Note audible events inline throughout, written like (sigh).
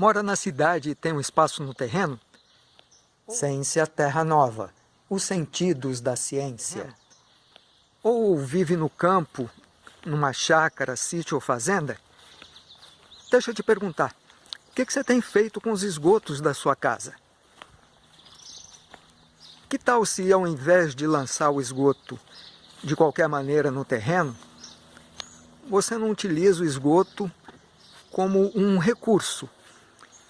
Mora na cidade e tem um espaço no terreno? Ciência Terra Nova. Os sentidos da ciência. Ou vive no campo, numa chácara, sítio ou fazenda? Deixa eu te perguntar, o que, que você tem feito com os esgotos da sua casa? Que tal se ao invés de lançar o esgoto de qualquer maneira no terreno, você não utiliza o esgoto como um recurso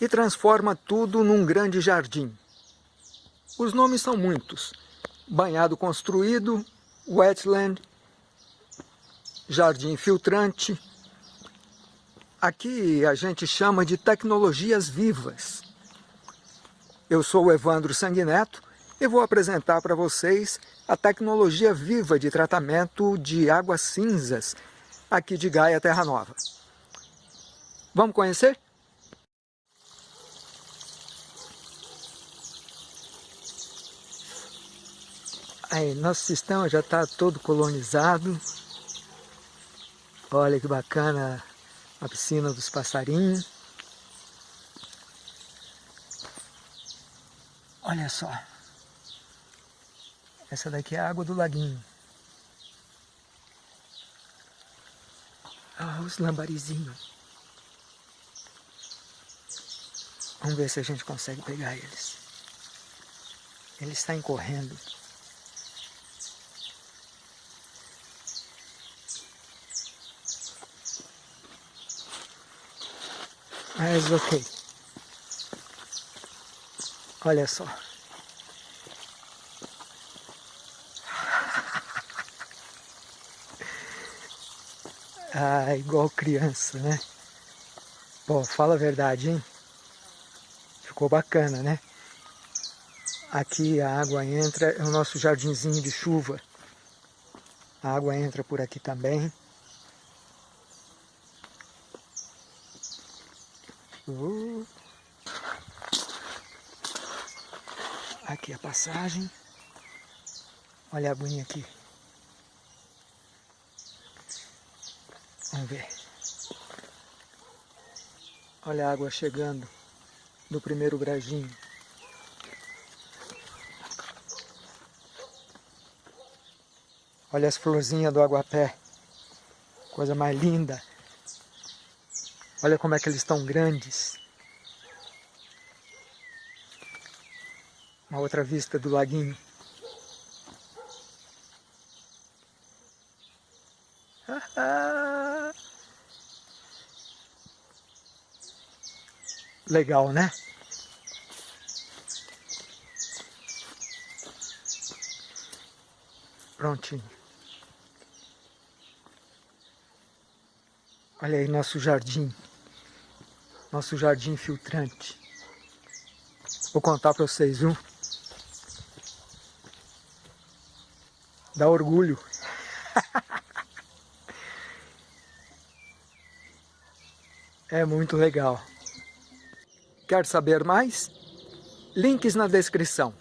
e transforma tudo num grande jardim? Os nomes são muitos. Banhado construído, wetland, jardim filtrante. Aqui a gente chama de tecnologias vivas. Eu sou o Evandro Sanguineto e vou apresentar para vocês a tecnologia viva de tratamento de águas cinzas aqui de Gaia Terra Nova. Vamos conhecer? Aí, nosso sistema já está todo colonizado. Olha que bacana a piscina dos passarinhos. Olha só. Essa daqui é a água do laguinho. Ah, os lambarizinhos. Vamos ver se a gente consegue pegar eles. Eles saem correndo. Mas ok. Olha só. (laughs) Ah, igual criança, né? Pô, fala a verdade, hein? Ficou bacana, né? Aqui a água entra, é o nosso jardinzinho de chuva. A água entra por aqui também. Uh. Aqui a passagem. Olha a aguinha aqui. Vamos ver. Olha a água chegando do primeiro brajinho. Olha as florzinhas do aguapé. Coisa mais linda. Olha como é que eles estão grandes. Uma outra vista do laguinho. (laughs) Legal, né? Prontinho. Olha aí nosso jardim. Nosso jardim filtrante. Vou contar para vocês, viu? Dá orgulho. (laughs) é muito legal. Quer saber mais? Links na descrição.